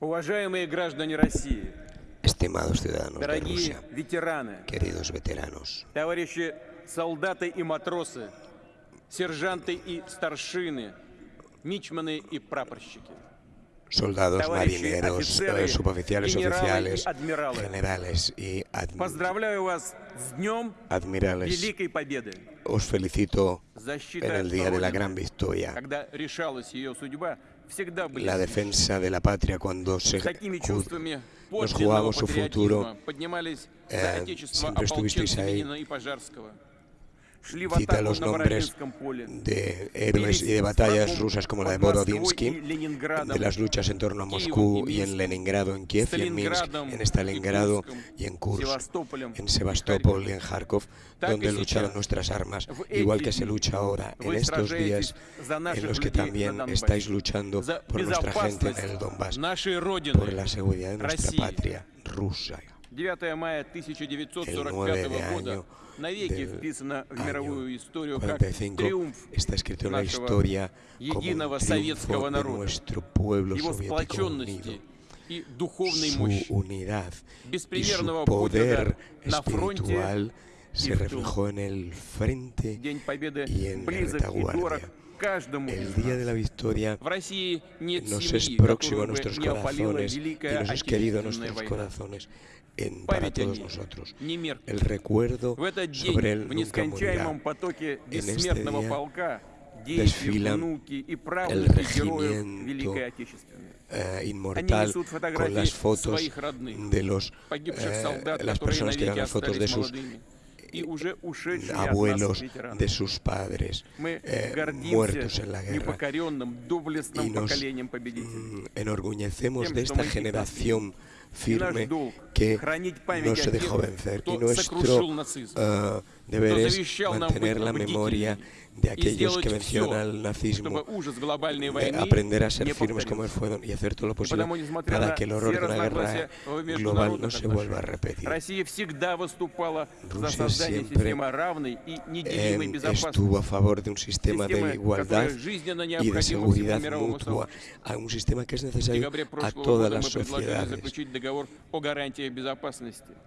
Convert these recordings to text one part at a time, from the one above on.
Уважаемые граждане России, Estimados ciudadanos de Rusia, ветераны, queridos veteranos, товарищи солдаты и матросы, сержанты и старшины, мичманы и прапорщики. soldados, marineros, офицеры, suboficiales, oficiales, generales y ad- Поздравляю вас с Днем admirales. Великой Победы. Os felicito Защита en el día de la gran victoria. когда решалась ее судьба, la defensa de la patria cuando se, nos jugamos su futuro. Eh, siempre estuvisteis ahí cita los nombres de héroes y de batallas rusas como la de Borodinsky, de las luchas en torno a Moscú y en Leningrado, en Kiev y en Minsk, en Stalingrado y en Kursk, en Sebastopol y en Kharkov, donde lucharon nuestras armas, igual que se lucha ahora, en estos días en los que también estáis luchando por nuestra gente en el Donbass, por la seguridad de nuestra patria rusa. 9 мая El 1945 9 de года año навеки del вписано в año мировую историю как 45 триумф está escrito en la нашего historia como единого un советского triunfo de народа, nuestro pueblo его soviético сплоченности unido, и духовной su мощи. unidad y беспримерного su poder подвига на фронте espiritual и se в тылу. reflejó en el frente День Победы y en la близок и дорог retaguardia. каждому El из día нас. de la victoria В России нет nos семьи, es próximo a которую бы nuestros не опалила corazones y Великая nos es querido a Отечественная nuestros война. corazones en, para todos nosotros. El recuerdo sobre él nunca morirá. En este día desfilan el regimiento eh, inmortal con э, las fotos de los, eh, las personas que eran las fotos de sus э, abuelos de sus padres eh, muertos en la guerra. y nos enorgullecemos de esta generación firme que no se dejó vencer. Y nuestro deber es mantener la memoria de aquellos que mencionan el nazismo, de eh, aprender a ser firmes como él fue y hacer todo lo posible para que el horror de una guerra global no se vuelva a repetir. Rusia siempre eh, estuvo a favor de un sistema de igualdad y de seguridad mutua, a un sistema que es necesario a todas las sociedades.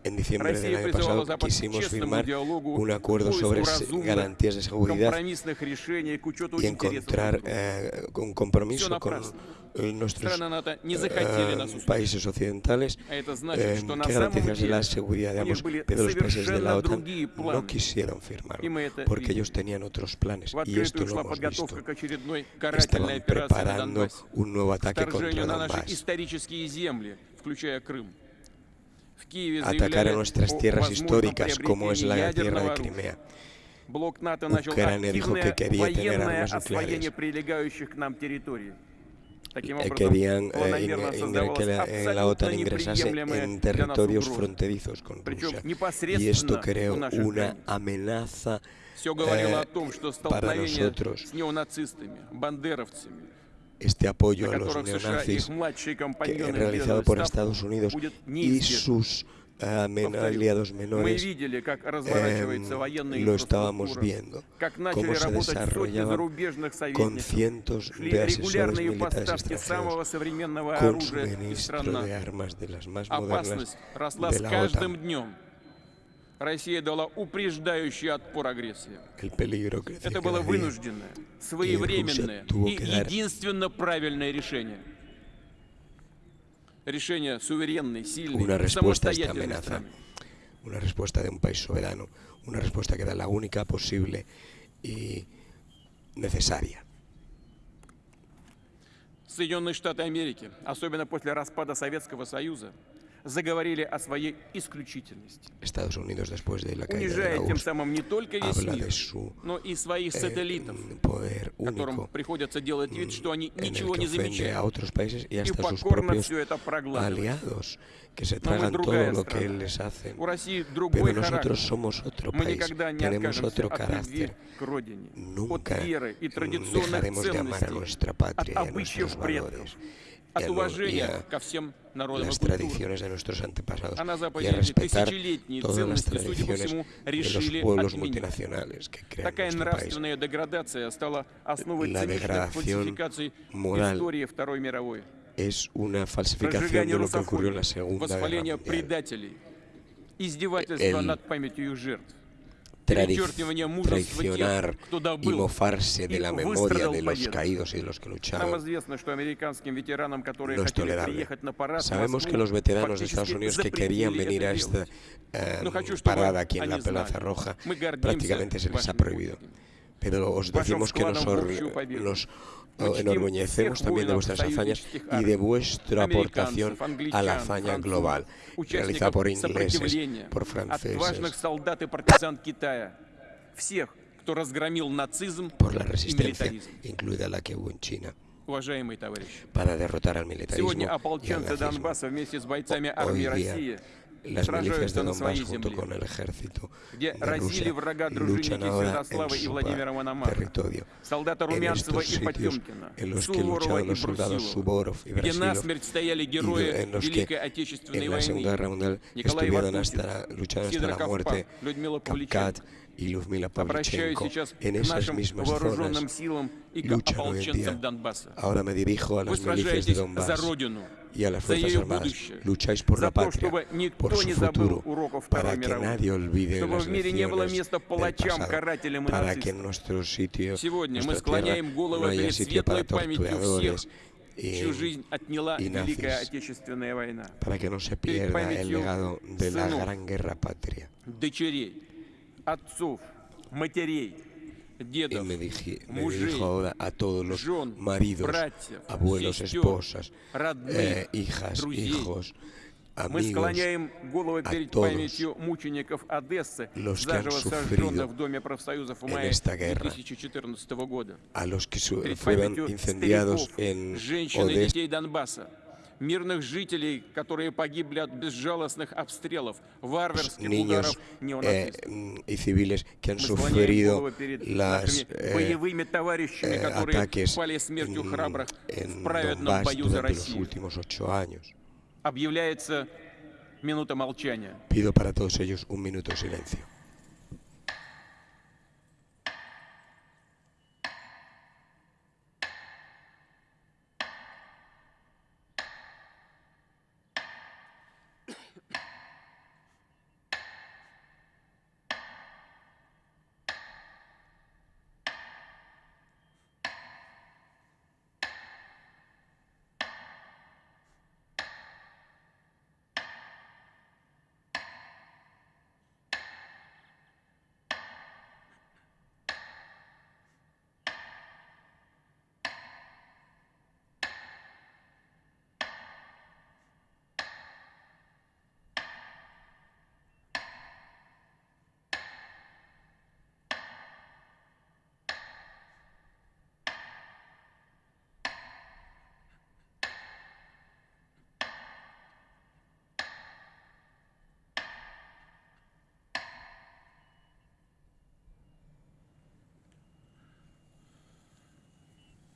En diciembre del año pasado quisimos firmar un acuerdo sobre garantías de seguridad y encontrar eh, un compromiso con eh, nuestros eh, países occidentales eh, que garantizase la seguridad de ambos, pero los países de la OTAN no quisieron firmarlo porque ellos tenían otros planes y esto lo hemos visto. Estaban preparando un nuevo ataque contra Donbass atacar a nuestras tierras históricas, como es la tierra de Crimea. оружия. Блок НАТО начал Ucrania dijo que активное quería tener военное armas освоение nucleares. прилегающих к нам территорий. Таким Eh, образом, querían eh, планомерно in- in- создавалась que la, eh, la OTAN абсолютно ingresase неприемлемая en для нас territorios угроза. fronterizos con Причем Rusia. Y непосредственно esto у creó наших una границ. amenaza Все говорило eh, о том, что para столкновение nosotros. с неонацистами, бандеровцами, este apoyo на a los которых США и их neonazis младшие que, компаньоны realizado сделали por ставку, Estados Unidos будет y неизбежно. sus eh, men- Повторю, aliados menores, eh, lo estábamos viendo, cómo se desarrollaba con cientos de asesores militares extranjeros, con suministro de armas de las más modernas de la OTAN. Россия дала упреждающий отпор агрессии. Это было вынужденное, своевременное и единственно правильное решение. Решение суверенной, сильной, Una respuesta a esta самостоятельной amenaza, страны. una respuesta de un país soberano, una respuesta que era la única posible y necesaria. Соединенные Штаты Америки, особенно после распада Советского Союза, заговорили о своей исключительности, Estados Unidos después de la caída de унижая la тем самым не только весь мир, su но и своих eh, сателлитов, poder которым приходится делать вид, что они ничего не ofende a замечают otros países y и hasta sus покорно propios все это проглатывают. que se tragan todo lo que les hacen. У России Pero другой nosotros характер. somos otro Мы país, никогда не tenemos otro от carácter. к родине, от Nunca веры и mm, традиционных dejaremos de amar a ценностей, nuestra от patria y a nuestros valores от уважения ко всем народам las tradiciones de nuestros antepasados y a respetar todas las tradiciones de los pueblos multinacionales que crean Такая нравственная деградация стала основой циничных фальсификаций истории Второй мировой. Es una falsificación de lo que ocurrió en la Segunda Guerra Mundial. издевательство над памятью их жертв. Traicionar y mofarse de la memoria de los caídos y de los que lucharon. No es tolerable. Sabemos que los veteranos de Estados Unidos que querían venir a esta eh, parada aquí en la Plaza Roja prácticamente se les ha prohibido. Pero os decimos que nos, enorgullecemos también de vuestras hazañas y de vuestra aportación a la hazaña global, realizada por ingleses, por franceses, por la resistencia, incluida la que hubo en China. Para derrotar al militarismo y al nazismo. Hoy día, las milicias de Donbass junto con el ejército de Rusia luchan ahora en su territorio, en estos sitios en los que lucharon los soldados Suborov y Brasilov, y en los que en la Segunda Guerra Mundial estuvieron hasta, lucharon hasta la muerte Kapkat y Lyudmila Pavlichenko en esas mismas zonas luchan hoy en día. Ahora me dirijo a las milicias de Donbass y a las Fuerzas Armadas. Lucháis por la patria, por su futuro, para que nadie olvide las lecciones del pasado, para que en nuestro sitio, nuestra tierra, no haya sitio para torturadores y, y nazis, para que no se pierda el legado de la gran guerra patria. отцов, матерей, дедов, me dije, мужей, me dijo a todos los жен, maridos, братьев, abuelos, сестер, esposas, родных, eh, hijas, друзей. hijos, Мы склоняем головы перед памятью мучеников Одессы, заживо сожженных в Доме профсоюзов в мае 2014 года. перед памятью стариков, en женщин и детей Донбасса мирных жителей, которые погибли от безжалостных обстрелов, варварских niños eh, y civiles que han sufrido las eh, боевыми товарищами, которые ataques пали смертью храбрых en в праведном Donbass бою за Россию. Объявляется минута молчания. Pido para todos ellos un minuto de silencio.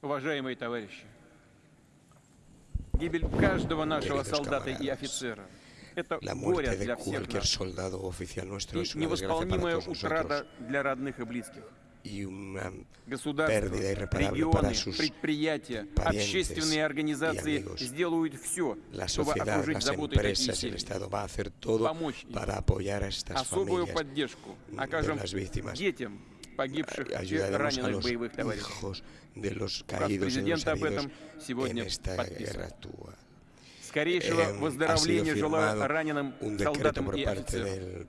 Уважаемые товарищи, гибель каждого нашего солдата и офицера – это горе для всех нас и невосполнимая утрата для родных и близких. y una pérdida irreparable regiones, para sus parientes y amigos. La sociedad, las empresas, el Estado va a hacer todo para apoyar a estas familias de las víctimas погибших и раненых боевых товарищей. Президент об этом сегодня подписан. Скорейшего выздоровления желаю раненым солдатам и офицерам.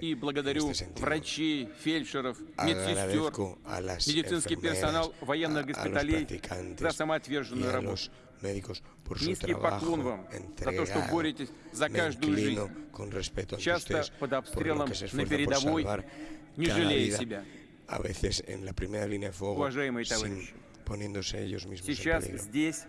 И благодарю врачей, фельдшеров, медсестер, медицинский персонал военных госпиталей за самоотверженную работу. médicos por Низкий поклон вам за то, что боретесь за каждую жизнь, часто под обстрелом на передовой, не жалея себя a veces en la primera línea de fuego, sin poniéndose ellos mismos en Сейчас peligro. здесь,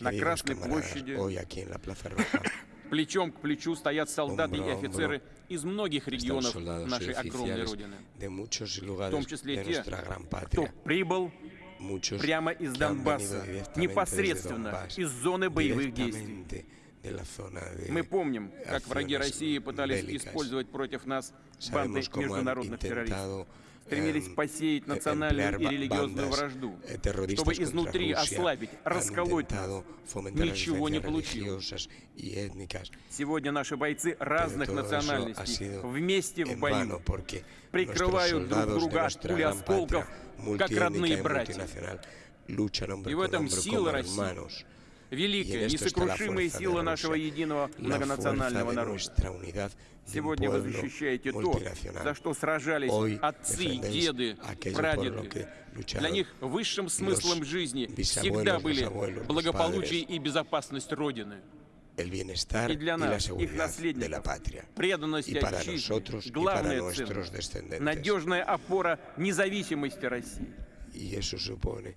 на Красной площади, hoy aquí en la Plaza Roja плечом к плечу стоят солдаты и Hombro hombro офицеры из многих регионов нашей огромной Родины, de muchos в том числе de те, кто прибыл Muchos прямо из Донбасса, непосредственно Donbass, из зоны боевых действий. Мы помним, как враги России пытались bélicas. использовать против нас банды международных террористов. Стремились посеять национальную и религиозную вражду, чтобы изнутри ослабить, расколоть нас. Ничего не получилось. Сегодня наши бойцы разных национальностей вместе в бою прикрывают друг друга от пули осколков, как родные братья. И в этом сила России великая, несокрушимая сила нашего единого многонационального народа. Сегодня вы защищаете то, за что сражались отцы, деды, прадеды. Для них высшим смыслом жизни всегда были благополучие и безопасность Родины. el bienestar y, la y la seguridad de la patria. Y para nosotros y para nuestros descendientes. Y eso supone